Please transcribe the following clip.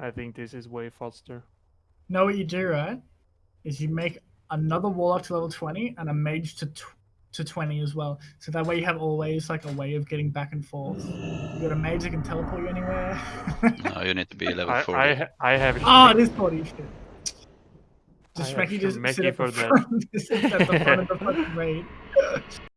I think this is way faster. Know what you do, right? Is you make another warlock to level twenty and a mage to to twenty as well. So that way you have always like a way of getting back and forth. You got a mage that can teleport you anywhere. No, you need to be level 40. I, I, I have. Oh, this it is shit. Just I just for the sit at the front of the fucking raid.